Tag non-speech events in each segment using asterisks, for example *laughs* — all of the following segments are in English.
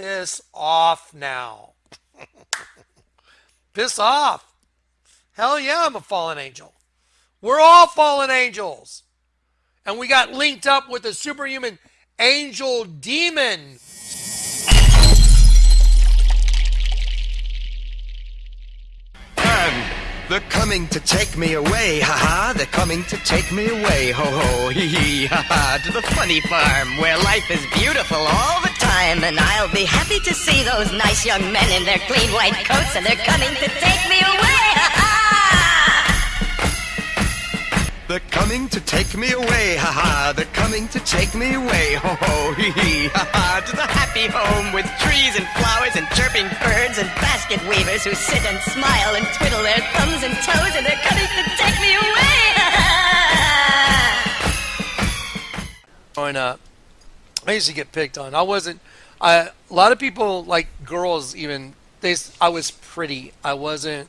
piss off now. *laughs* piss off. Hell yeah, I'm a fallen angel. We're all fallen angels. And we got linked up with a superhuman angel demon. They're coming to take me away, haha. They're coming to take me away, ho ho, hee hee, haha. To the funny farm where life is beautiful all the time. And I'll be happy to see those nice young men in their clean white coats. And they're coming to take me away, haha. They're coming to take me away, haha. They're coming to take me away, ho ho, hee hee, haha. To the happy home with trees and flowers and chirping birds and basket weavers who sit and smile and twiddle their thumbs and toes, and they're coming to take me away, *laughs* Growing up, I used to get picked on. I wasn't. I, a lot of people, like girls, even they. I was pretty. I wasn't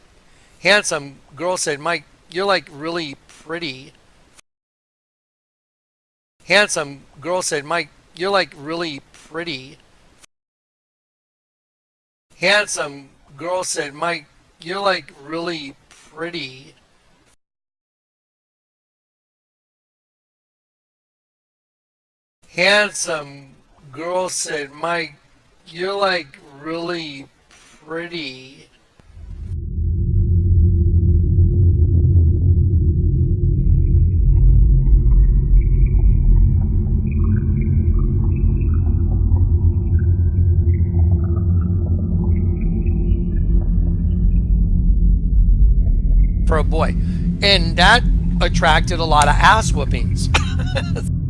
handsome. Girls said, "Mike, you're like really pretty. Handsome girl said, Mike, you're like really pretty. Handsome girl said, Mike, you're like really pretty. Handsome girl said, Mike, you're like really pretty. A boy. And that attracted a lot of ass whoopings. *laughs*